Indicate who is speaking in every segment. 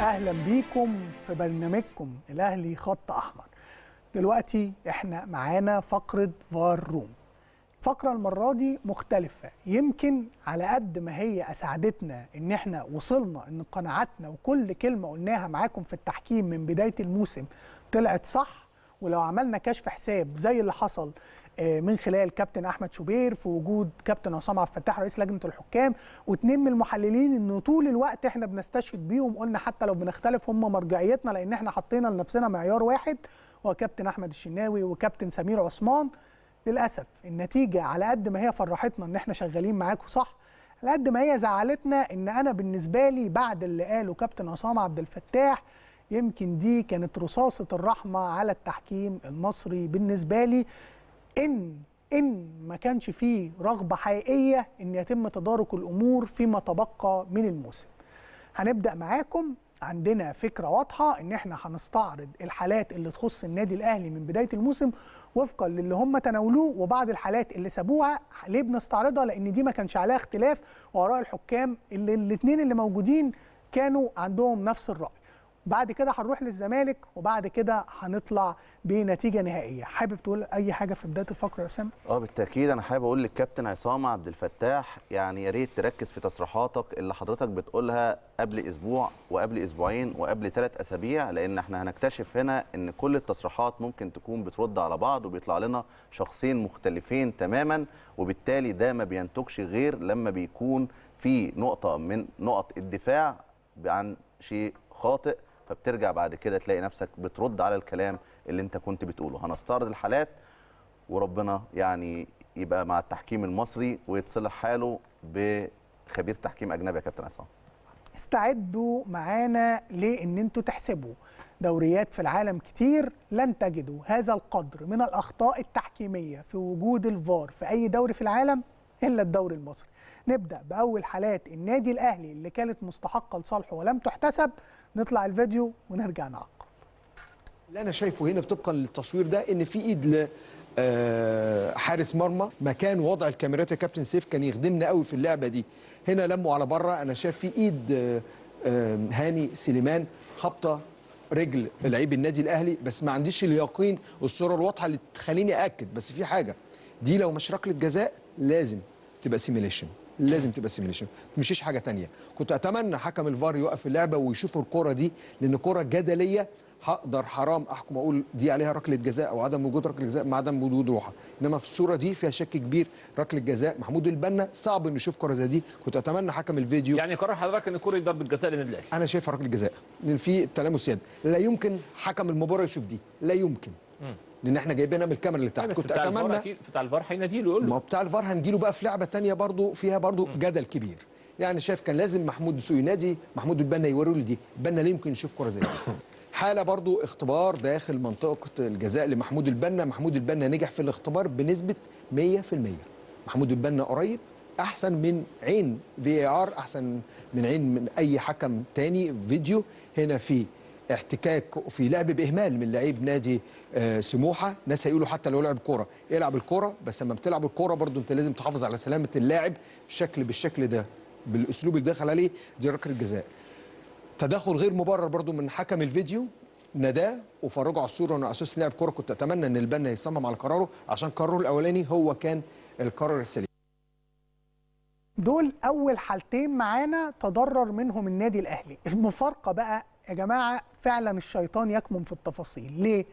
Speaker 1: أهلا بيكم في برنامجكم الأهلي خط أحمر. دلوقتي إحنا معانا فقرة فار روم فقرة المرة دي مختلفة. يمكن على قد ما هي اسعدتنا إن إحنا وصلنا إن قناعاتنا وكل كلمة قلناها معاكم في التحكيم من بداية الموسم طلعت صح ولو عملنا كشف حساب زي اللي حصل من خلال كابتن أحمد شوبير في وجود كابتن عصام عبد الفتاح رئيس لجنة الحكام واثنين من المحللين انه طول الوقت إحنا بنستشهد بيهم قلنا حتى لو بنختلف هم مرجعيتنا لأن إحنا حطينا لنفسنا معيار واحد هو كابتن أحمد الشناوي وكابتن سمير عثمان. للأسف النتيجة على قد ما هي فرحتنا إن إحنا شغالين معاكم صح على قد ما هي زعلتنا إن أنا بالنسبة لي بعد اللي قاله كابتن عصام عبد الفتاح يمكن دي كانت رصاصة الرحمة على التحكيم المصري. بالنسبة لي إن إن ما كانش فيه رغبة حقيقية إن يتم تدارك الأمور فيما تبقى من الموسم. هنبدأ معاكم. عندنا فكرة واضحة إن إحنا هنستعرض الحالات اللي تخص النادي الأهلي من بداية الموسم وفقا للي هم تناولوه وبعض الحالات اللي سابوها ليه بنستعرضها؟ لأن دي ما كانش عليها اختلاف وآراء الحكام اللي الاثنين اللي موجودين كانوا عندهم نفس الرأي. بعد كده هنروح للزمالك وبعد كده هنطلع بنتيجة نهائية. حابب تقول أي حاجة في بداية الفقرة يا اسامه
Speaker 2: آه بالتأكيد. أنا حابب أقول للكابتن عصام عبد الفتاح يعني يا ريت تركز في تصريحاتك اللي حضرتك بتقولها قبل أسبوع وقبل أسبوعين وقبل ثلاث أسابيع لأن إحنا هنكتشف هنا إن كل التصريحات ممكن تكون بترد على بعض وبيطلع لنا شخصين مختلفين تماما وبالتالي ده ما بينتجش غير لما بيكون في نقطة من نقط الدفاع عن شيء خاطئ فبترجع بعد كده تلاقي نفسك بترد على الكلام اللي انت كنت بتقوله. هنستعرض الحالات وربنا يعني يبقى مع التحكيم المصري ويتصلح حاله بخبير تحكيم أجنبي يا كابتن عصام.
Speaker 1: استعدوا معانا لإن أنتوا تحسبوا. دوريات في العالم كتير لن تجدوا هذا القدر من الأخطاء التحكيمية في وجود الفار في أي دوري في العالم. إلا الدوري المصري. نبدأ بأول حالات النادي الأهلي اللي كانت مستحقة لصالحه ولم تحتسب. نطلع الفيديو ونرجع نعقب.
Speaker 3: اللي أنا شايفه هنا طبقا للتصوير ده إن في إيد حارس مرمى مكان وضع الكاميرات. يا كابتن سيف كان يخدمنا قوي في اللعبة دي. هنا لموا على بره. أنا شايف في إيد هاني سليمان. خبطة رجل لعيب النادي الأهلي. بس ما عنديش اليقين والصورة الواضحة اللي تخليني اكد بس في حاجة دي لو مش ركله جزاء لازم تبقى simulation لازم تبقى simulation مشيش حاجة تانية. كنت أتمنى حكم الفار يوقف اللعبة ويشوف الكرة دي لأن كرة جدلية هقدر حرام أحكم أقول دي عليها ركلة جزاء أو عدم وجود ركلة جزاء مع عدم وجود روحه إنما في الصورة دي فيها شك كبير. ركلة جزاء محمود البنا صعب إنه يشوف كرة زي دي. كنت أتمنى حكم الفيديو.
Speaker 4: يعني قرار حضرتك إن كره ضربه جزاء للنادي الاهلي
Speaker 3: أنا شايفها ركلة جزاء. لأن في تلامس يد. لا يمكن حكم المباراة يشوف دي. لا يمكن. م. لأن إحنا جايبينها من الكاميرا اللي تحت.
Speaker 4: كنت اتمنى بتاع الفار هينادي له يقول له.
Speaker 3: ما بتاع الفار هنجيله بقى في لعبه ثانية برضو فيها برضو م. جدل كبير. يعني شايف كان لازم محمود دسوقي ينادي محمود البنا يوري له دي. البنا لا يمكن يشوف كرة زي دي؟ حالة برضو اختبار داخل منطقة الجزاء لمحمود البنا. محمود البنا نجح في الاختبار بنسبة 100% محمود البنا قريب أحسن من عين في ار أحسن من عين من أي حكم تاني فيديو هنا في احتكاك في لعب بإهمال من لعيب نادي آه سموحة. ناس هيقولوا حتى لو لعب كورة. العب الكورة بس لما بتلعب الكورة برضو انت لازم تحافظ على سلامة اللاعب شكل بالشكل ده بالأسلوب اللي دخل عليه دي ركلة جزاء. تدخل غير مبرر برضو من حكم الفيديو نداه وفرجوا على الصورة انه أساس لاعب كورة. كنت أتمنى إن البنا يصمم على قراره عشان قراره الأولاني هو كان القرار السليم.
Speaker 1: دول أول حالتين معانا تضرر منهم النادي الأهلي. المفارقة بقى يا جماعة فعلا الشيطان يكمن في التفاصيل. ليه؟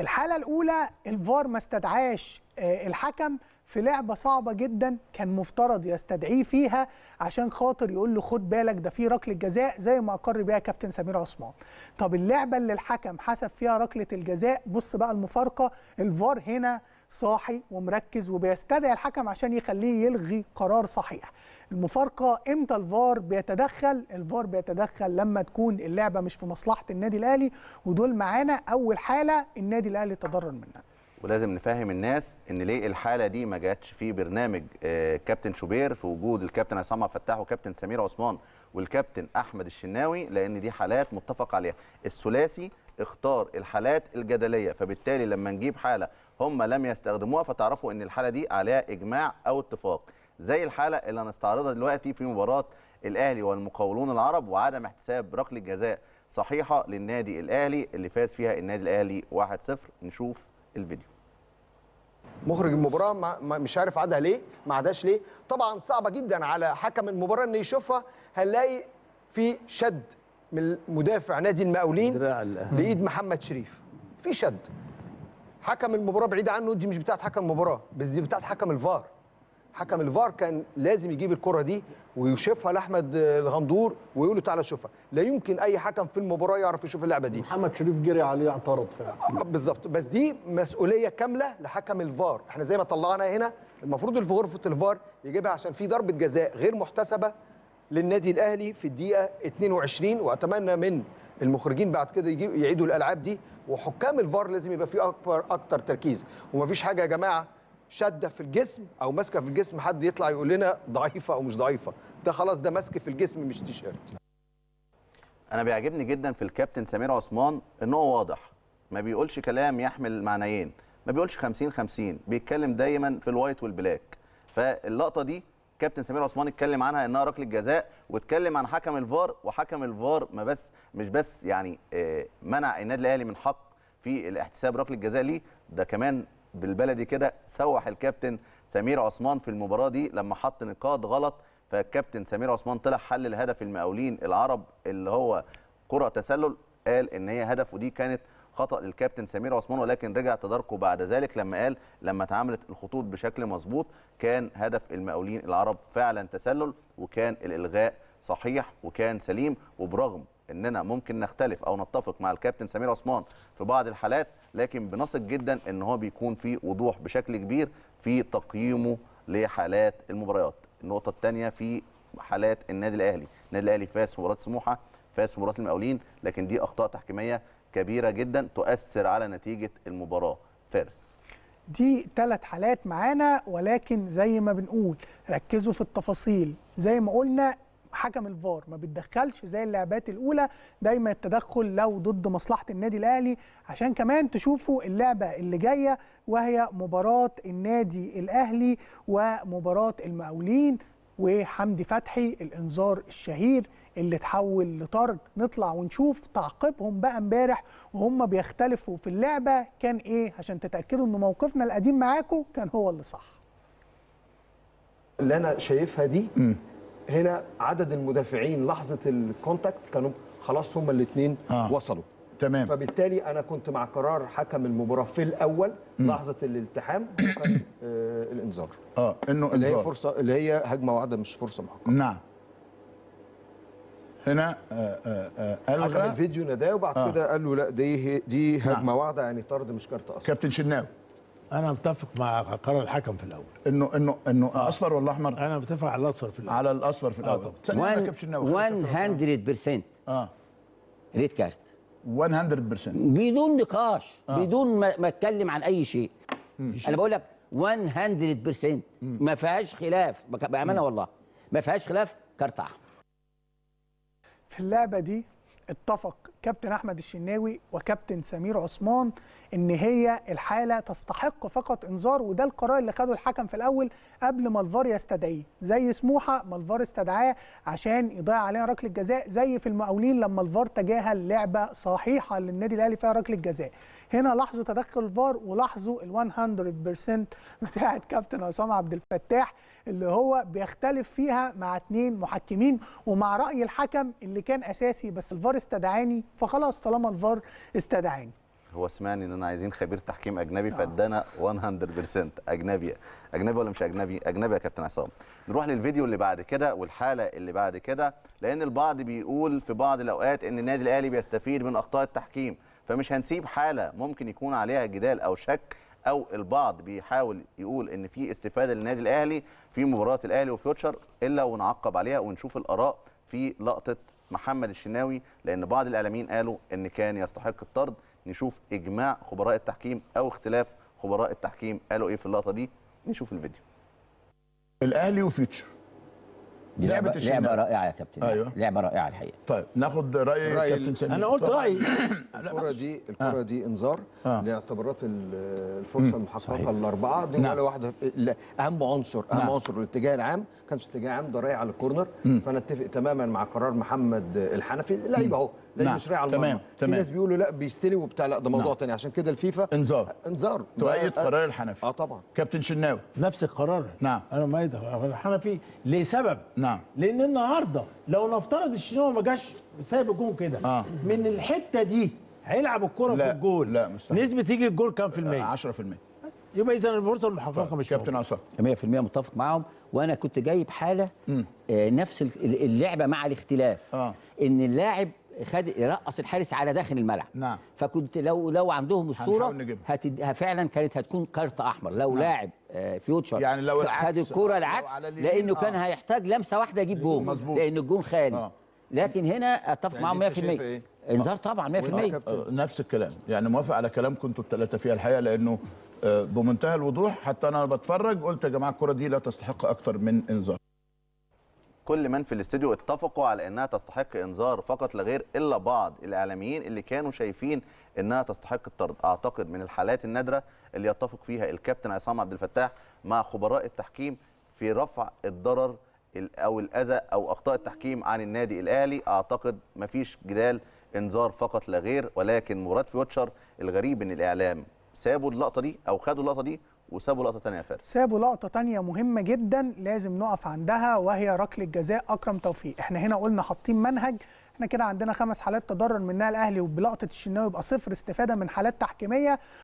Speaker 1: الحالة الأولى الفار ما استدعاش الحكم في لعبة صعبة جدا كان مفترض يستدعيه فيها عشان خاطر يقول له خد بالك ده في ركلة جزاء زي ما أقر بيها كابتن سمير عثمان. طب اللعبة اللي الحكم حسب فيها ركلة الجزاء بص بقى المفارقة الفار هنا صاحي ومركز وبيستدعي الحكم عشان يخليه يلغي قرار صحيح. المفارقة إمتى الفار بيتدخل؟ الفار بيتدخل لما تكون اللعبة مش في مصلحة النادي الأهلي ودول معانا أول حالة النادي الأهلي تضرر منها.
Speaker 2: ولازم نفهم الناس إن ليه الحالة دي ما جاتش في برنامج كابتن شوبير في وجود الكابتن عصام الفتاح وكابتن سمير عثمان والكابتن أحمد الشناوي لأن دي حالات متفق عليها. الثلاثي اختار الحالات الجدلية فبالتالي لما نجيب حالة هم لم يستخدموها فتعرفوا إن الحالة دي عليها إجماع أو اتفاق. زي الحالة اللي هنستعرضها دلوقتي في مباراة الأهلي والمقاولون العرب وعدم احتساب ركلة جزاء صحيحة للنادي الأهلي اللي فاز فيها النادي الأهلي 1-0 نشوف الفيديو.
Speaker 3: مخرج المباراة ما مش عارف عادها ليه ما عاداش ليه. طبعا صعبة جدا على حكم المباراة إنه يشوفها هنلاقي في شد من مدافع نادي المقاولين. لإيد محمد شريف. في شد. حكم المباراة بعيد عنه دي مش بتاعت حكم المباراة بس دي بتاعت حكم الفار. حكم الفار كان لازم يجيب الكرة دي ويشوفها لأحمد الغندور ويقول له تعالى شوفها. لا يمكن أي حكم في المباراة يعرف يشوف اللعبة دي.
Speaker 5: محمد شريف جري عليه اعترض فعلا.
Speaker 3: بالظبط. بس دي مسؤولية كاملة لحكم الفار. إحنا زي ما طلعنا هنا المفروض اللي في غرفة الفار يجيبها عشان في ضربة جزاء غير محتسبة للنادي الأهلي في الدقيقة 22 وأتمنى من المخرجين بعد كده يعيدوا الألعاب دي. وحكام الفار لازم يبقى فيه اكبر أكتر تركيز. ومفيش حاجة يا جماعة شدة في الجسم أو ماسكة في الجسم حد يطلع يقول لنا ضعيفة أو مش ضعيفة. ده خلاص ده ماسك في الجسم مش تيشيرت.
Speaker 2: أنا بيعجبني جدا في الكابتن سمير عثمان إن هو واضح. ما بيقولش كلام يحمل معنيين. ما بيقولش 50 50 بيتكلم دايما في ال white وال black. فاللقطة دي كابتن سمير عثمان اتكلم عنها إنها ركلة جزاء واتكلم عن حكم الفار وحكم الفار ما بس مش بس يعني آه، منع النادي الأهلي من حق في الاحتساب ركلة جزاء ليه. ده كمان بالبلدي كده سوح الكابتن سمير عثمان في المباراة دي لما حط نقاط غلط فالكابتن سمير عثمان طلع حلل هدف المقاولين العرب اللي هو كرة تسلل قال إن هي هدف ودي كانت خطأ للكابتن سمير عثمان ولكن رجع تداركه بعد ذلك لما قال لما اتعاملت الخطوط بشكل مظبوط كان هدف المقاولين العرب فعلا تسلل وكان الإلغاء صحيح وكان سليم وبرغم إننا ممكن نختلف أو نتفق مع الكابتن سمير عثمان في بعض الحالات لكن بنثق جدا إن هو بيكون في وضوح بشكل كبير في تقييمه لحالات المباريات. النقطة الثانية في حالات النادي الأهلي. النادي الأهلي فاز مباراة سموحة فاز مباراة المقاولين لكن دي أخطاء تحكيمية كبيرة جدا تؤثر على نتيجة المباراة. فارس.
Speaker 1: دي ثلاث حالات معانا ولكن زي ما بنقول ركزوا في التفاصيل. زي ما قلنا حكم الفار. ما بيتدخلش زي اللعبات الأولى دايما التدخل لو ضد مصلحة النادي الأهلي عشان كمان تشوفوا اللعبة اللي جاية وهي مباراة النادي الأهلي ومباراة المقاولين وحمدي فتحي الإنذار الشهير اللي اتحول لطرد. نطلع ونشوف تعقيبهم بقى امبارح وهم بيختلفوا في اللعبة. كان إيه؟ عشان تتأكدوا إن موقفنا القديم معاكم كان هو اللي صح.
Speaker 3: اللي أنا شايفها دي هنا عدد المدافعين لحظة الكونتاكت كانوا خلاص هما الاثنين
Speaker 6: آه.
Speaker 3: وصلوا.
Speaker 6: تمام.
Speaker 3: فبالتالي أنا كنت مع قرار حكم المباراة في الأول لحظة الالتحام وكان آه الانذار.
Speaker 6: آه إنه
Speaker 3: اللي هي فرصة اللي هي هجمة واحدة مش فرصة محققة.
Speaker 6: نعم. هنا آه آه آه
Speaker 3: حكم
Speaker 6: الغى
Speaker 3: الفيديو ناداه وبعد
Speaker 6: آه.
Speaker 3: كده قال له لا دي دي هجمة
Speaker 6: نعم.
Speaker 3: واحدة يعني طرد مش كارت أصلا.
Speaker 6: كابتن شناوي.
Speaker 5: أنا متفق مع قرار الحكم في الأول.
Speaker 6: إنه إنه إنه اصفر ولا احمر
Speaker 5: أنا متفق على الأصفر في الأول.
Speaker 6: على الأصفر في الأول.
Speaker 5: طبعا.
Speaker 6: يا
Speaker 7: وان
Speaker 6: كابتن شناوي
Speaker 7: 100%
Speaker 6: آه.
Speaker 7: red card.
Speaker 6: 100%
Speaker 7: بدون نقاش بدون ما ما أتكلم عن أي شيء. أنا بقول لك 100% ما فيهاش خلاف. بأمانة والله. ما فيهاش خلاف كارت احمر
Speaker 1: في اللعبة دي اتفق كابتن أحمد الشناوي وكابتن سمير عثمان إن هي الحالة تستحق فقط إنذار وده القرار اللي خده الحكم في الأول قبل ما الفار يستدعيه. زي سموحة ما الفار استدعاه عشان يضيع عليها ركلة جزاء زي في المقاولين لما الفار تجاهل لعبة صحيحة للنادي الأهلي فيها ركلة جزاء. هنا لاحظوا تدخل الفار ولاحظوا ال 100% بتاعه كابتن عصام عبد الفتاح اللي هو بيختلف فيها مع اتنين محكمين ومع رأي الحكم اللي كان أساسي بس الفار استدعاني فخلاص طالما الفار استدعاني
Speaker 2: هو سمعني إن أنا عايزين خبير تحكيم أجنبي فادانا 100% أجنبي أجنبي ولا مش أجنبي؟ أجنبي يا كابتن عصام. نروح للفيديو اللي بعد كده والحالة اللي بعد كده لأن البعض بيقول في بعض الأوقات إن النادي الأهلي بيستفيد من أخطاء التحكيم فمش هنسيب حالة ممكن يكون عليها جدال أو شك أو البعض بيحاول يقول إن في استفادة للنادي الأهلي في مباراة الأهلي وفيوتشر إلا ونعقب عليها ونشوف الآراء في لقطة محمد الشناوي لأن بعض الإعلاميين قالوا إن كان يستحق الطرد. نشوف إجماع خبراء التحكيم أو اختلاف خبراء التحكيم قالوا إيه في اللقطة دي؟ نشوف الفيديو.
Speaker 6: الأهلي وفيوتشر
Speaker 7: دي
Speaker 6: لعبة
Speaker 7: لعبة
Speaker 6: الشناوي.
Speaker 7: لعبه رائعة يا كابتن.
Speaker 6: أيوة.
Speaker 7: لعبة رائعة الحقيقة.
Speaker 6: طيب ناخد رأي
Speaker 3: رأي
Speaker 6: كابتن سمير
Speaker 5: أنا قلت. رأيي.
Speaker 3: الكرة دي الكرة دي إنذار
Speaker 6: آه.
Speaker 3: لاعتبارات ال- الفرصة المحققة الأربعة. دي
Speaker 6: نعم.
Speaker 3: ولا واحدة. لا، أهم عنصر أهم
Speaker 6: نعم.
Speaker 3: عنصر. الاتجاه العام كانش اتجاه عام ده رايح على الكورنر. فأنا أتفق تماما مع قرار محمد الحنفي. لعيب أهو. لعيب
Speaker 6: نعم.
Speaker 3: مش رايح على
Speaker 6: تمام،
Speaker 3: المرمى في
Speaker 6: تمام.
Speaker 3: ناس بيقولوا لا بيستلم وبتاع لا ده موضوع
Speaker 6: نعم.
Speaker 3: تاني عشان كده الفيفا
Speaker 6: انذار
Speaker 3: انذار
Speaker 6: تؤيد قرار الحنفي
Speaker 3: آه طبعا
Speaker 6: كابتن شناوي
Speaker 5: نفس القرار
Speaker 6: نعم.
Speaker 5: أنا مؤيد الحنفي لسبب
Speaker 6: نعم.
Speaker 5: لأن النهارده لو نفترض الشناوي ما جاش سايب الجون كده
Speaker 6: آه.
Speaker 5: من الحتة دي هيلعب الكرة
Speaker 6: لا،
Speaker 5: في الجول
Speaker 6: لا، مستحيل.
Speaker 5: نسبة تيجي الجول كام في المية
Speaker 6: 10%
Speaker 5: يبقى اذا الفرصه المحققة مش
Speaker 6: كابتن. عصام
Speaker 7: 100% متفق معاهم وأنا كنت جايب حالة آه نفس ال- اللعبة مع الاختلاف
Speaker 6: آه.
Speaker 7: إن اللاعب خد رقص الحارس على داخل الملعب
Speaker 6: نعم.
Speaker 7: فكنت لو لو عندهم
Speaker 6: الصورة.
Speaker 7: هتد... فعلا كانت هتكون كارت أحمر لو لاعب آه فيوتشر
Speaker 6: يعني لو
Speaker 7: خد
Speaker 6: العكس،
Speaker 7: الكرة
Speaker 6: لو
Speaker 7: العكس لأنه كان
Speaker 6: آه.
Speaker 7: هيحتاج لمسة واحدة يجيب جول. لأن الجون خالي
Speaker 6: آه.
Speaker 7: لكن هنا أتفق
Speaker 3: يعني
Speaker 7: معاهم
Speaker 3: أنت
Speaker 7: 100%
Speaker 3: شايف إيه؟
Speaker 7: إنذار طبعا 100%
Speaker 3: كابتن.
Speaker 6: آه، نفس الكلام يعني موافق على كلامكم أنتوا الثلاثه فيها الحقيقة لأنه آه، بمنتهى الوضوح حتى أنا بتفرج قلت يا جماعة الكرة دي لا تستحق أكتر من إنذار
Speaker 2: كل من في الاستوديو اتفقوا على إنها تستحق إنذار فقط لا غير إلا بعض الإعلاميين اللي كانوا شايفين إنها تستحق الطرد. أعتقد من الحالات النادرة اللي يتفق فيها الكابتن عصام عبد الفتاح مع خبراء التحكيم في رفع الضرر ال- أو الأذى أو أخطاء التحكيم عن النادي الأهلي. أعتقد مفيش جدال إنذار فقط لا غير ولكن مراد فيوتشر الغريب إن الإعلام سابوا اللقطة دي أو خدوا اللقطة دي وسابوا لقطة ثانية يا فارس.
Speaker 1: سابوا لقطة تانية مهمة جدا لازم نقف عندها وهي ركلة جزاء. أكرم توفيق إحنا هنا قلنا حاطين منهج. إحنا كده عندنا خمس حالات تضرر منها الأهلي وبلقطة الشناوي يبقى صفر استفادة من حالات تحكيمية.